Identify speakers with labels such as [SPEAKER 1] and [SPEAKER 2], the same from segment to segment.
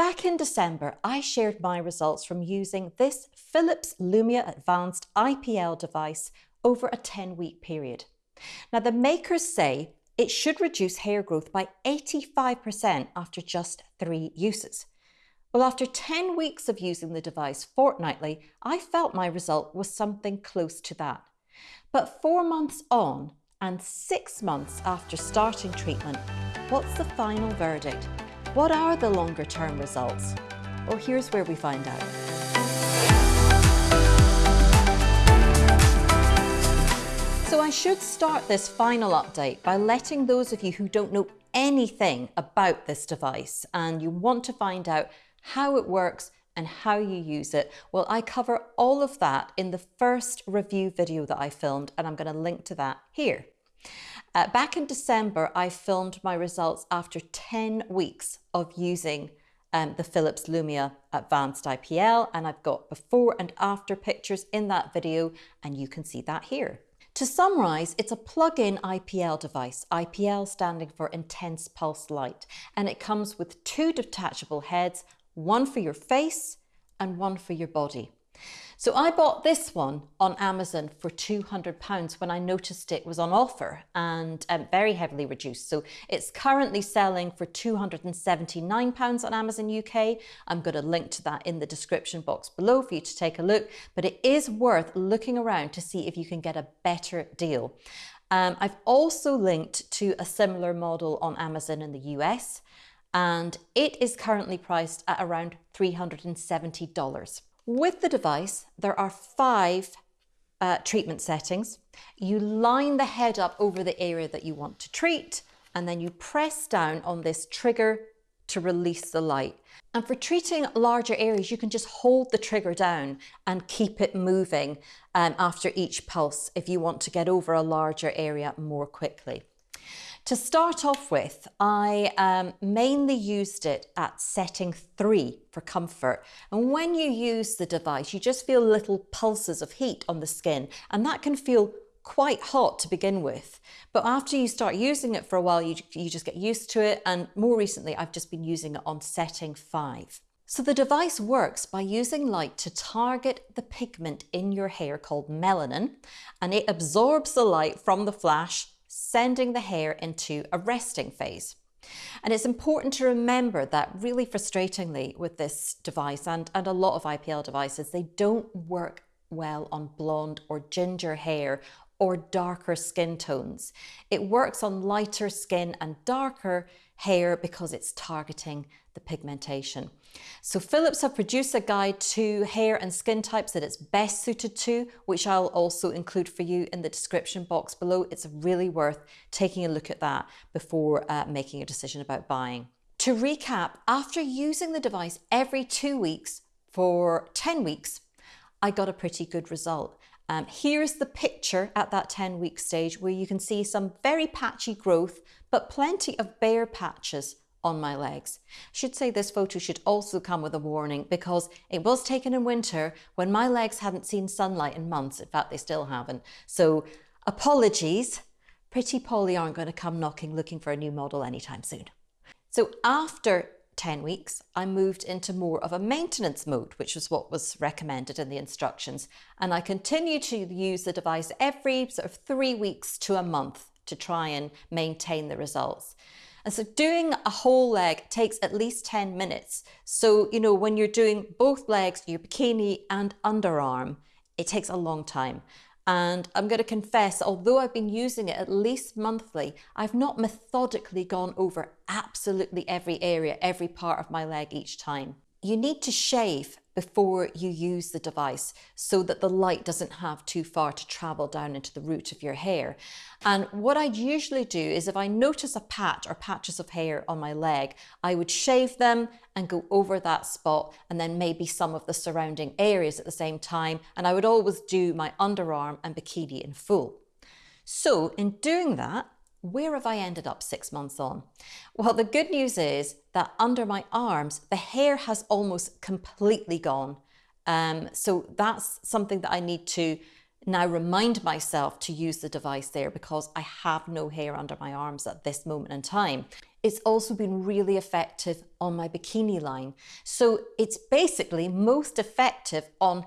[SPEAKER 1] Back in December, I shared my results from using this Philips Lumea Advanced IPL device over a 10 week period. Now, the makers say it should reduce hair growth by 85% after just three uses. Well, after 10 weeks of using the device fortnightly, I felt my result was something close to that. But four months on and six months after starting treatment, what's the final verdict? What are the longer term results? Well, here's where we find out. So I should start this final update by letting those of you who don't know anything about this device and you want to find out how it works and how you use it. Well, I cover all of that in the first review video that I filmed and I'm going to link to that here. Uh, back in December, I filmed my results after 10 weeks of using um, the Philips Lumea Advanced IPL and I've got before and after pictures in that video and you can see that here. To summarise, it's a plug-in IPL device, IPL standing for Intense Pulse Light, and it comes with two detachable heads, one for your face and one for your body. So I bought this one on Amazon for £200 when I noticed it was on offer and um, very heavily reduced. So it's currently selling for £279 on Amazon UK. I'm going to link to that in the description box below for you to take a look, but it is worth looking around to see if you can get a better deal. Um, I've also linked to a similar model on Amazon in the US and it is currently priced at around $370. With the device, there are five uh, treatment settings. You line the head up over the area that you want to treat, and then you press down on this trigger to release the light. And for treating larger areas, you can just hold the trigger down and keep it moving um, after each pulse if you want to get over a larger area more quickly. To start off with, I um, mainly used it at setting three for comfort. And when you use the device, you just feel little pulses of heat on the skin, and that can feel quite hot to begin with. But after you start using it for a while, you, you just get used to it. And more recently, I've just been using it on setting five. So the device works by using light to target the pigment in your hair called melanin, and it absorbs the light from the flash sending the hair into a resting phase. And it's important to remember that really frustratingly with this device and, and a lot of IPL devices, they don't work well on blonde or ginger hair or darker skin tones. It works on lighter skin and darker hair because it's targeting the pigmentation. So Philips have produced a guide to hair and skin types that it's best suited to, which I'll also include for you in the description box below. It's really worth taking a look at that before uh, making a decision about buying. To recap, after using the device every two weeks for 10 weeks, I got a pretty good result. Um, here's the picture at that 10 week stage where you can see some very patchy growth, but plenty of bare patches on my legs. I should say this photo should also come with a warning because it was taken in winter when my legs hadn't seen sunlight in months. In fact, they still haven't. So apologies. Pretty Polly aren't going to come knocking looking for a new model anytime soon. So after 10 weeks, I moved into more of a maintenance mode, which was what was recommended in the instructions. And I continue to use the device every sort of three weeks to a month to try and maintain the results. And so doing a whole leg takes at least 10 minutes. So, you know, when you're doing both legs, your bikini and underarm, it takes a long time. And I'm going to confess, although I've been using it at least monthly, I've not methodically gone over absolutely every area, every part of my leg each time. You need to shave before you use the device so that the light doesn't have too far to travel down into the root of your hair. And what I'd usually do is if I notice a patch or patches of hair on my leg, I would shave them and go over that spot and then maybe some of the surrounding areas at the same time. And I would always do my underarm and bikini in full. So in doing that, where have I ended up six months on? Well, the good news is that under my arms, the hair has almost completely gone. Um, so that's something that I need to now remind myself to use the device there because I have no hair under my arms at this moment in time. It's also been really effective on my bikini line. So it's basically most effective on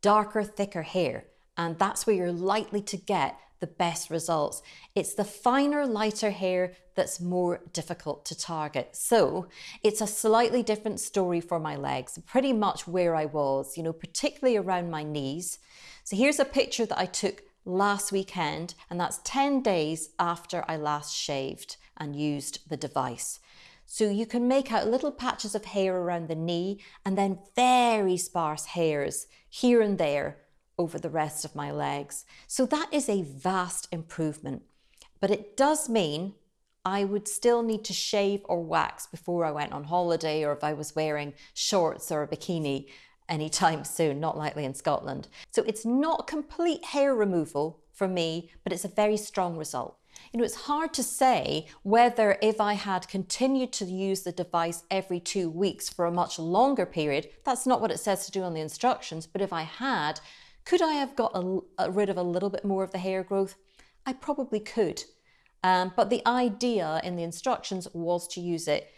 [SPEAKER 1] darker, thicker hair. And that's where you're likely to get the best results. It's the finer, lighter hair that's more difficult to target. So it's a slightly different story for my legs, pretty much where I was, you know, particularly around my knees. So here's a picture that I took last weekend, and that's 10 days after I last shaved and used the device. So you can make out little patches of hair around the knee and then very sparse hairs here and there over the rest of my legs. So that is a vast improvement. But it does mean I would still need to shave or wax before I went on holiday or if I was wearing shorts or a bikini anytime soon, not likely in Scotland. So it's not complete hair removal for me, but it's a very strong result. You know, it's hard to say whether if I had continued to use the device every two weeks for a much longer period, that's not what it says to do on the instructions, but if I had, could I have got a, a, rid of a little bit more of the hair growth? I probably could. Um, but the idea in the instructions was to use it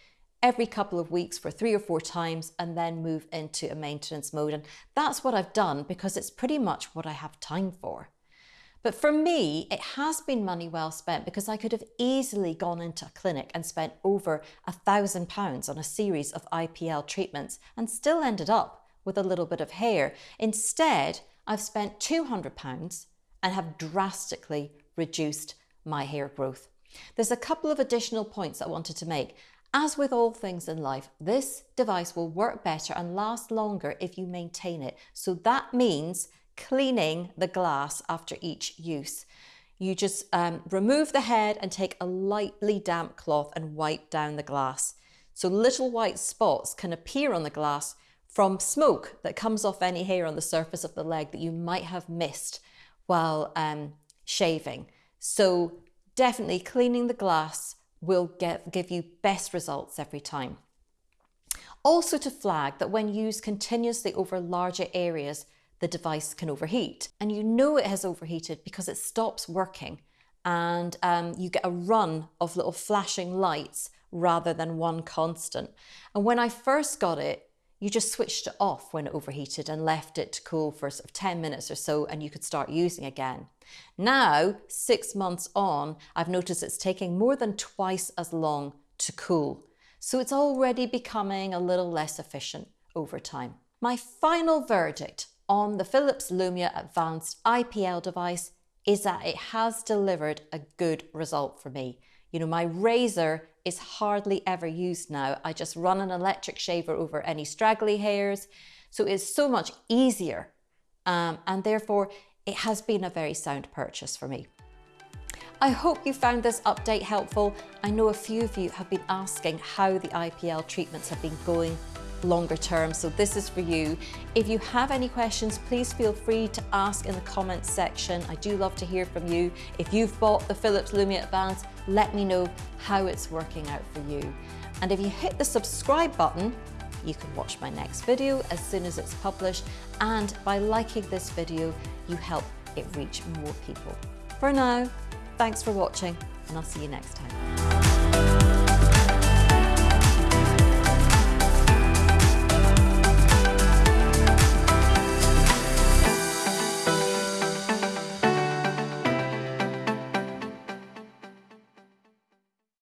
[SPEAKER 1] every couple of weeks for three or four times and then move into a maintenance mode. And that's what I've done because it's pretty much what I have time for. But for me, it has been money well spent because I could have easily gone into a clinic and spent over a thousand pounds on a series of IPL treatments and still ended up with a little bit of hair. Instead, I've spent £200 and have drastically reduced my hair growth. There's a couple of additional points I wanted to make. As with all things in life, this device will work better and last longer if you maintain it. So that means cleaning the glass after each use. You just um, remove the head and take a lightly damp cloth and wipe down the glass. So little white spots can appear on the glass from smoke that comes off any hair on the surface of the leg that you might have missed while um, shaving. So definitely cleaning the glass will get, give you best results every time. Also to flag that when used continuously over larger areas, the device can overheat. And you know it has overheated because it stops working and um, you get a run of little flashing lights rather than one constant. And when I first got it, you just switched it off when it overheated and left it to cool for sort of 10 minutes or so and you could start using again. Now, six months on, I've noticed it's taking more than twice as long to cool. So it's already becoming a little less efficient over time. My final verdict on the Philips Lumea Advanced IPL device is that it has delivered a good result for me. You know, my razor is hardly ever used now. I just run an electric shaver over any straggly hairs. So it's so much easier. Um, and therefore, it has been a very sound purchase for me. I hope you found this update helpful. I know a few of you have been asking how the IPL treatments have been going longer term. So this is for you. If you have any questions, please feel free to ask in the comments section. I do love to hear from you. If you've bought the Philips Lumea Advance, let me know how it's working out for you. And if you hit the subscribe button, you can watch my next video as soon as it's published. And by liking this video, you help it reach more people. For now, thanks for watching and I'll see you next time.